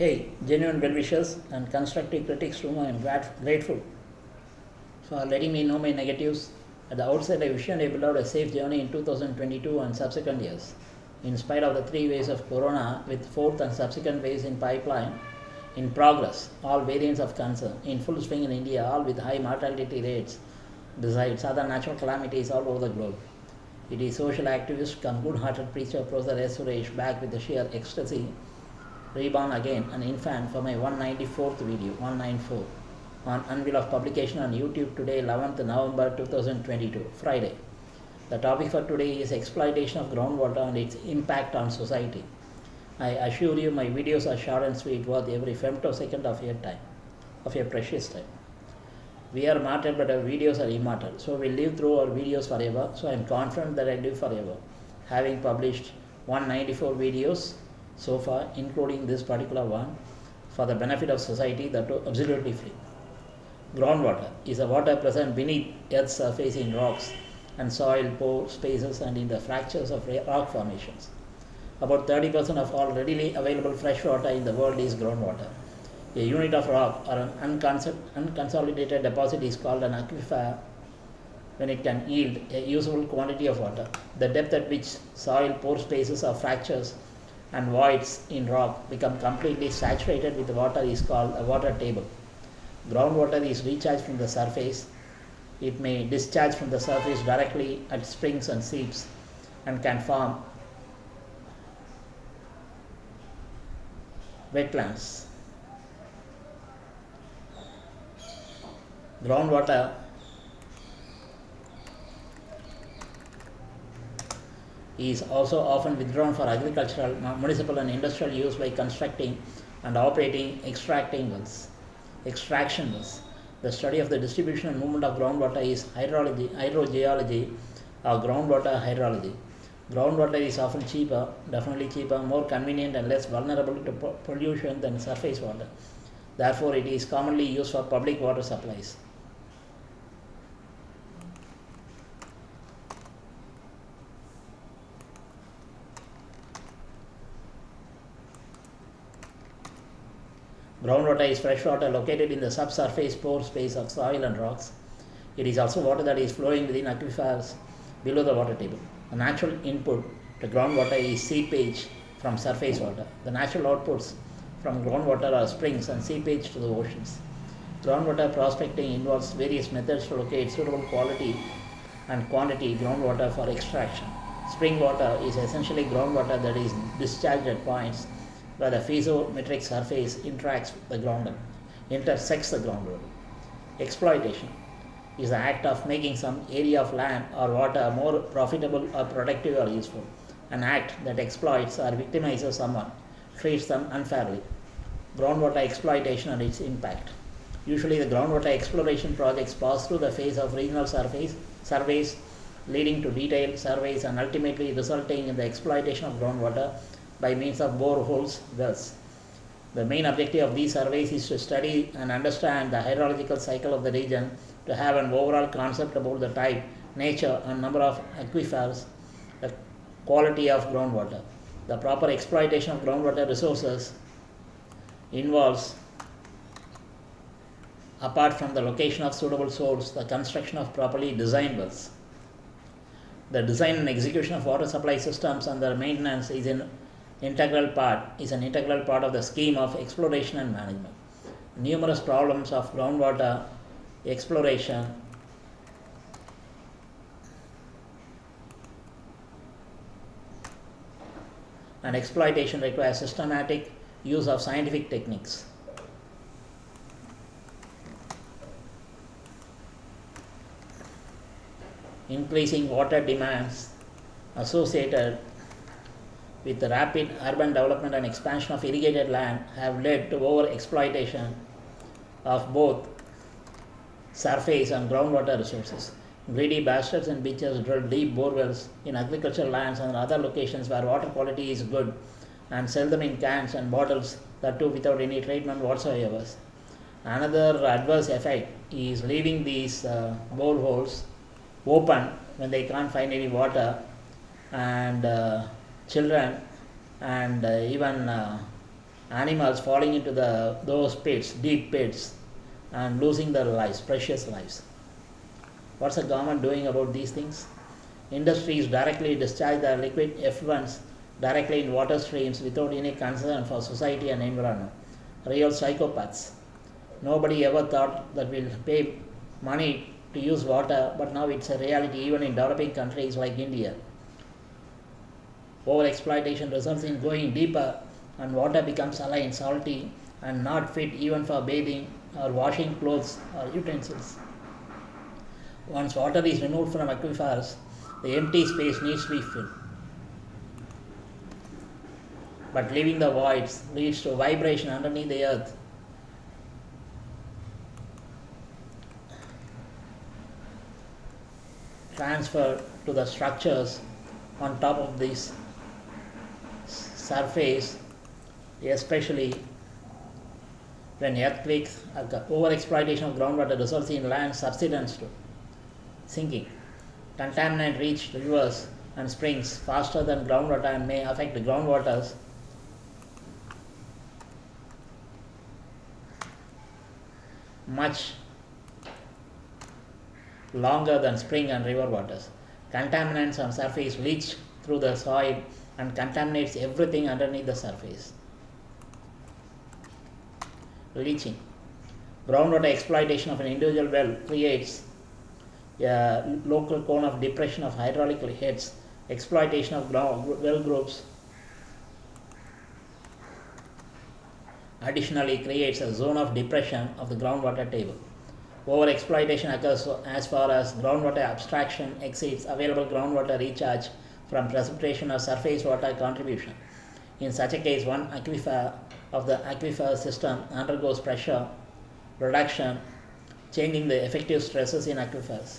Hey, genuine well wishers and constructive critics to whom I am grateful for letting me know my negatives. At the outset, I wish you and beloved a safe journey in 2022 and subsequent years. In spite of the three waves of corona, with fourth and subsequent waves in pipeline, in progress, all variants of concern, in full swing in India, all with high mortality rates, besides other natural calamities all over the globe. It is social activist come good-hearted preacher Professor S. Suresh back with the sheer ecstasy reborn again an infant for my 194th video 194 on unveil of publication on youtube today 11th november 2022 friday. The topic for today is exploitation of groundwater and its impact on society. I assure you my videos are short and sweet worth every femtosecond of your time of your precious time. We are mortal but our videos are immortal. So we live through our videos forever. So i am confident that i live forever. Having published 194 videos so far, including this particular one, for the benefit of society that are absolutely free. Groundwater is a water present beneath Earth's surface in rocks and soil pore spaces and in the fractures of rock formations. About 30% of all readily available fresh water in the world is groundwater. A unit of rock or an unconsolidated deposit is called an aquifer when it can yield a usable quantity of water. The depth at which soil pore spaces or fractures and voids in rock become completely saturated with water is called a water table. Groundwater is recharged from the surface. It may discharge from the surface directly at springs and seeps and can form wetlands. Groundwater is also often withdrawn for agricultural, municipal and industrial use by constructing and operating extracting wells. Extraction wells. The study of the distribution and movement of groundwater is hydrology, hydrogeology or groundwater hydrology. Groundwater is often cheaper, definitely cheaper, more convenient and less vulnerable to pollution than surface water. Therefore, it is commonly used for public water supplies. Groundwater is fresh water located in the subsurface pore space of soil and rocks. It is also water that is flowing within aquifers below the water table. The natural input to groundwater is seepage from surface water. The natural outputs from groundwater are springs and seepage to the oceans. Groundwater prospecting involves various methods to locate suitable quality and quantity groundwater for extraction. Spring water is essentially groundwater that is discharged at points where the piezometric surface interacts with the ground, intersects the groundwater. Exploitation is the act of making some area of land or water more profitable or productive or useful. An act that exploits or victimizes someone, treats them unfairly. Groundwater exploitation and its impact. Usually the groundwater exploration projects pass through the phase of regional surface, surveys leading to detailed surveys and ultimately resulting in the exploitation of groundwater by means of boreholes wells. The main objective of these surveys is to study and understand the hydrological cycle of the region to have an overall concept about the type, nature and number of aquifers, the quality of groundwater. The proper exploitation of groundwater resources involves apart from the location of suitable source, the construction of properly designed wells. The design and execution of water supply systems and their maintenance is an integral part is an integral part of the scheme of exploration and management. Numerous problems of groundwater exploration and exploitation require systematic use of scientific techniques. Increasing water demands associated with rapid urban development and expansion of irrigated land have led to over exploitation of both surface and groundwater resources. Greedy bastards and bitches drill deep borewells in agricultural lands and other locations where water quality is good and sell them in cans and bottles, that too without any treatment whatsoever. Another adverse effect is leaving these uh, boreholes open when they can't find any water and uh, children and uh, even uh, animals falling into the those pits, deep pits, and losing their lives, precious lives. What's the government doing about these things? Industries directly discharge their liquid effluents directly in water streams without any concern for society and environment. Real psychopaths. Nobody ever thought that we'll pay money to use water, but now it's a reality even in developing countries like India. Over exploitation results in going deeper, and water becomes saline, salty, and not fit even for bathing or washing clothes or utensils. Once water is removed from aquifers, the empty space needs to be filled. But leaving the voids leads to vibration underneath the earth. Transfer to the structures on top of this surface, especially when earthquakes, over exploitation of groundwater results in land subsidence to sinking. Contaminant reach rivers and springs faster than groundwater and may affect the groundwaters much longer than spring and river waters. Contaminants on surface leach through the soil and contaminates everything underneath the surface. Leaching. Groundwater exploitation of an individual well creates a local cone of depression of hydraulic heads. Exploitation of well groups additionally creates a zone of depression of the groundwater table. Overexploitation occurs as far as groundwater abstraction exceeds available groundwater recharge from precipitation or surface water contribution. In such a case, one aquifer of the aquifer system undergoes pressure reduction, changing the effective stresses in aquifers,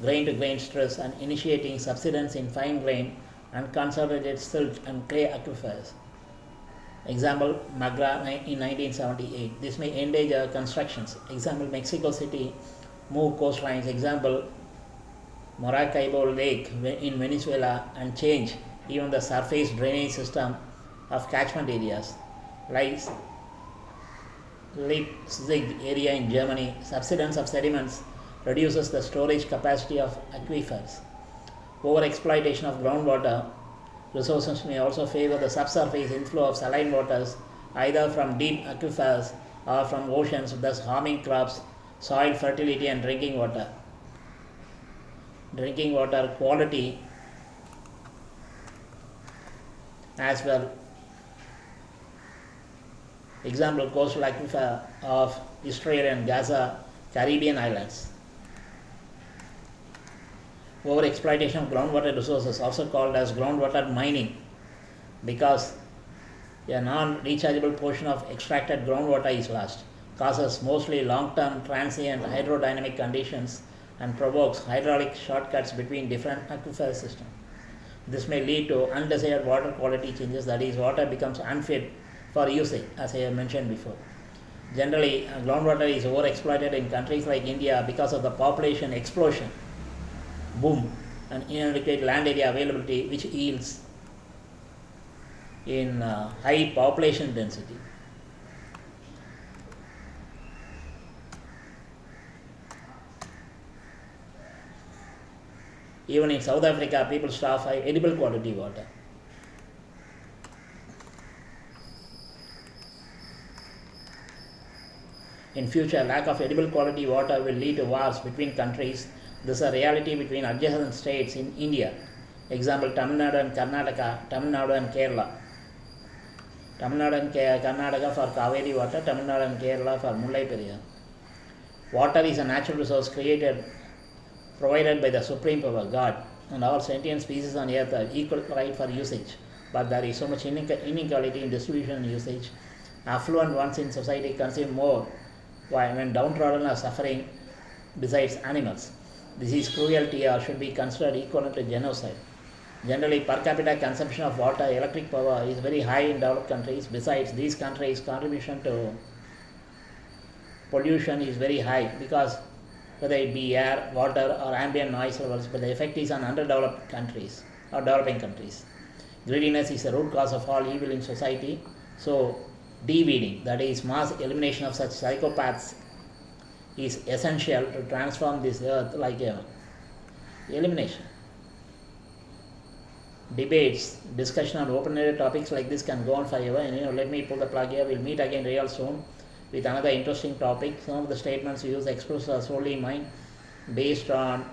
grain to grain stress, and initiating subsidence in fine grain and consolidated silt and clay aquifers. Example, Magra in 1978. This may endanger constructions. Example, Mexico City move coastlines. Example, Maracaibo Lake in Venezuela and change even the surface drainage system of catchment areas. Like Leipzig area in Germany, subsidence of sediments reduces the storage capacity of aquifers. Overexploitation of groundwater resources may also favor the subsurface inflow of saline waters either from deep aquifers or from oceans, thus harming crops, soil fertility, and drinking water. Drinking water quality as well. Example coastal aquifer uh, of Israel and Gaza, Caribbean islands. Overexploitation of groundwater resources, also called as groundwater mining, because a non-rechargeable portion of extracted groundwater is lost, causes mostly long-term transient hydrodynamic conditions and provokes hydraulic shortcuts between different aquifer systems. This may lead to undesired water quality changes, that is, water becomes unfit for usage, as I have mentioned before. Generally, groundwater is overexploited in countries like India because of the population explosion, boom, and inadequate land area availability, which yields in uh, high population density. Even in South Africa, people starve for edible quality water. In future, lack of edible quality water will lead to wars between countries. This is a reality between adjacent states in India. Example, Tamil Nadu and Karnataka, Tamil Nadu and Kerala. Tamil Nadu and Karnataka for Kaveri water, Tamil Nadu and Kerala for Mullai Periyar. Water is a natural resource created provided by the Supreme Power, God, and all sentient species on earth have equal right for usage. But there is so much inequality in distribution and usage. Affluent ones in society consume more, when downtrodden are suffering besides animals. This is cruelty or should be considered equivalent to genocide. Generally, per capita consumption of water, electric power is very high in developed countries. Besides, these countries' contribution to pollution is very high because whether it be air, water, or ambient noise levels, but the effect is on underdeveloped countries or developing countries. Greediness is the root cause of all evil in society. So, de-weeding, that is mass elimination of such psychopaths is essential to transform this earth like a elimination. Debates, discussion on open-ended topics like this can go on forever. And you know, let me pull the plug here. We'll meet again real soon with another interesting topic. Some of the statements used expressed are solely mine, based on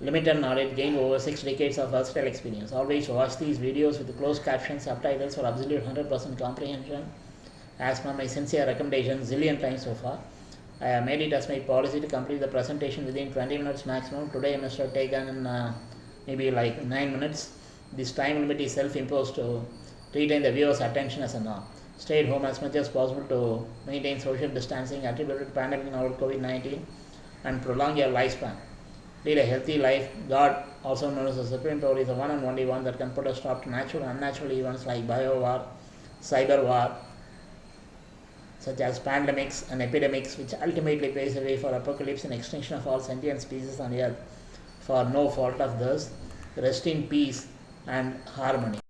limited knowledge gained over six decades of versatile experience. Always watch these videos with closed captions, subtitles for absolute 100% comprehension. As per my sincere recommendation, zillion times so far. I have made it as my policy to complete the presentation within 20 minutes maximum. Today I must have taken uh, maybe like 9 minutes. This time limit is self-imposed to retain the viewer's attention as a norm. Stay at home as much as possible to maintain social distancing attributed to pandemic novel COVID-19 and prolong your lifespan. Lead a healthy life. God, also known as the Supreme Power, is the one and only one that can put a stop to natural and unnatural events like bio war, cyber war, such as pandemics and epidemics, which ultimately paves the way for apocalypse and extinction of all sentient species on earth for no fault of theirs. Rest in peace and harmony.